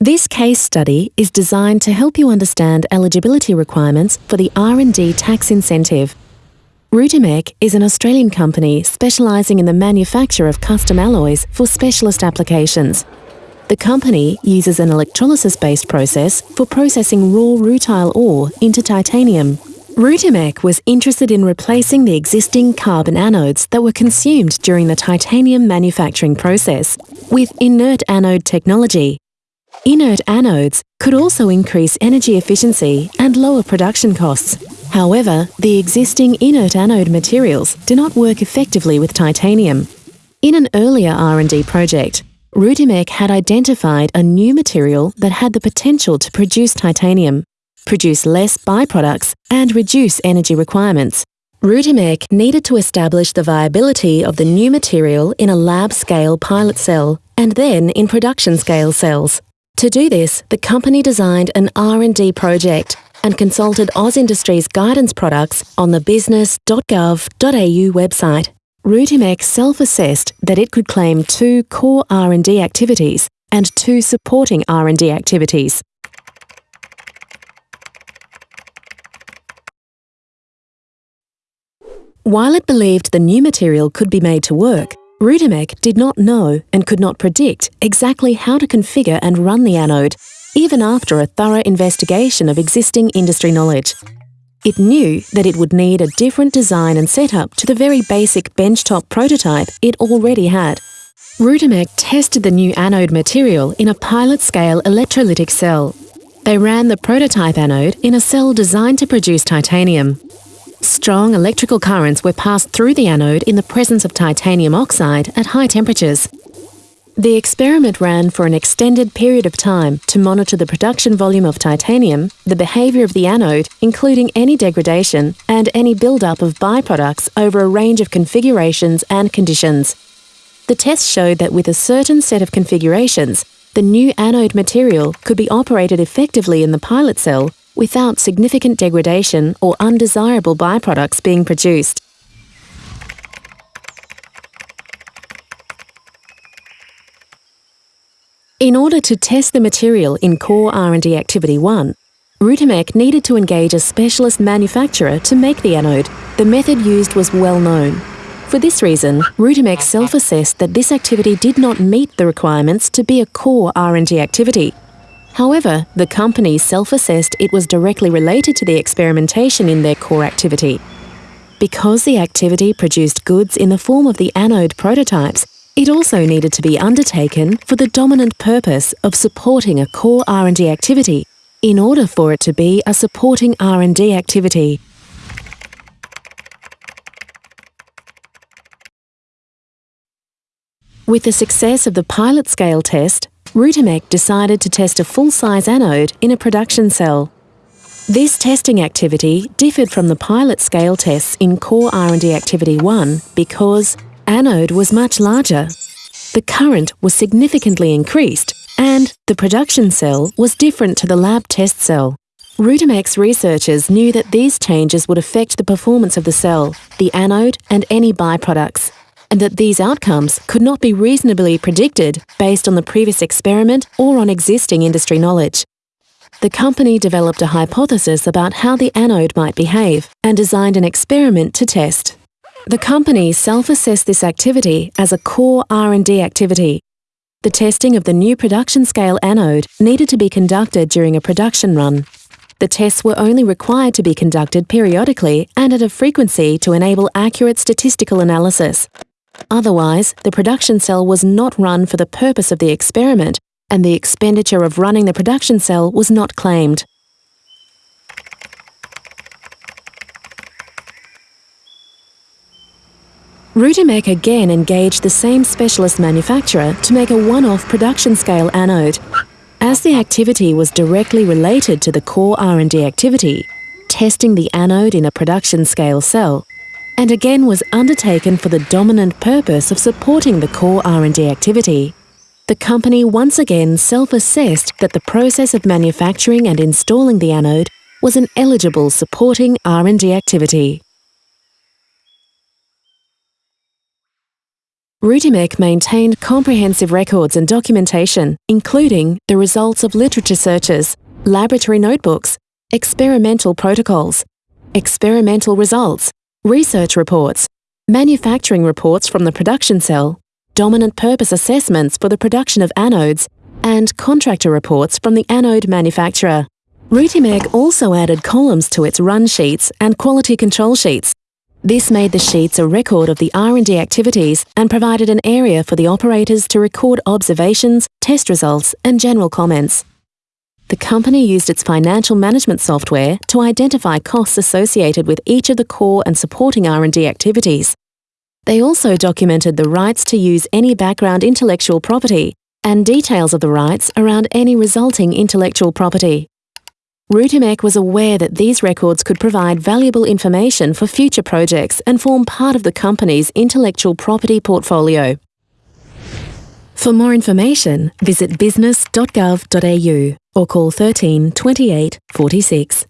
This case study is designed to help you understand eligibility requirements for the R&D tax incentive. Rutimec is an Australian company specialising in the manufacture of custom alloys for specialist applications. The company uses an electrolysis-based process for processing raw rutile ore into titanium. Rutimec was interested in replacing the existing carbon anodes that were consumed during the titanium manufacturing process with inert anode technology. Inert anodes could also increase energy efficiency and lower production costs. However, the existing inert anode materials do not work effectively with titanium. In an earlier R&D project, Rutimec had identified a new material that had the potential to produce titanium, produce less byproducts, and reduce energy requirements. Rutimec needed to establish the viability of the new material in a lab-scale pilot cell and then in production-scale cells. To do this, the company designed an R&D project and consulted AusIndustry's guidance products on the business.gov.au website. Rutimec self-assessed that it could claim two core R&D activities and two supporting R&D activities. While it believed the new material could be made to work, Rutimec did not know and could not predict exactly how to configure and run the anode, even after a thorough investigation of existing industry knowledge. It knew that it would need a different design and setup to the very basic benchtop prototype it already had. Rutimec tested the new anode material in a pilot-scale electrolytic cell. They ran the prototype anode in a cell designed to produce titanium. Strong electrical currents were passed through the anode in the presence of titanium oxide at high temperatures. The experiment ran for an extended period of time to monitor the production volume of titanium, the behaviour of the anode, including any degradation, and any build-up of byproducts over a range of configurations and conditions. The test showed that with a certain set of configurations, the new anode material could be operated effectively in the pilot cell without significant degradation or undesirable byproducts being produced. In order to test the material in Core R&D Activity 1, Rutimec needed to engage a specialist manufacturer to make the anode. The method used was well known. For this reason, Rutimec self-assessed that this activity did not meet the requirements to be a core R&D activity. However, the company self-assessed it was directly related to the experimentation in their core activity. Because the activity produced goods in the form of the anode prototypes, it also needed to be undertaken for the dominant purpose of supporting a core R&D activity in order for it to be a supporting R&D activity. With the success of the pilot scale test, Rutimec decided to test a full-size anode in a production cell. This testing activity differed from the pilot scale tests in Core R&D Activity 1 because anode was much larger. The current was significantly increased and the production cell was different to the lab test cell. Rutimec's researchers knew that these changes would affect the performance of the cell, the anode and any byproducts, and that these outcomes could not be reasonably predicted based on the previous experiment or on existing industry knowledge. The company developed a hypothesis about how the anode might behave and designed an experiment to test. The company self-assessed this activity as a core R&D activity. The testing of the new production-scale anode needed to be conducted during a production run. The tests were only required to be conducted periodically and at a frequency to enable accurate statistical analysis. Otherwise, the production cell was not run for the purpose of the experiment, and the expenditure of running the production cell was not claimed. Rutimec again engaged the same specialist manufacturer to make a one-off production-scale anode. As the activity was directly related to the core R&D activity, testing the anode in a production-scale cell, and again was undertaken for the dominant purpose of supporting the core R&D activity, the company once again self-assessed that the process of manufacturing and installing the anode was an eligible supporting R&D activity. Rutimec maintained comprehensive records and documentation, including the results of literature searches, laboratory notebooks, experimental protocols, experimental results, research reports, manufacturing reports from the production cell, dominant purpose assessments for the production of anodes, and contractor reports from the anode manufacturer. Rutimec also added columns to its run sheets and quality control sheets this made the sheets a record of the R&D activities and provided an area for the operators to record observations, test results and general comments. The company used its financial management software to identify costs associated with each of the core and supporting R&D activities. They also documented the rights to use any background intellectual property and details of the rights around any resulting intellectual property. Rutimec was aware that these records could provide valuable information for future projects and form part of the company's intellectual property portfolio. For more information, visit business.gov.au or call 13 28 46.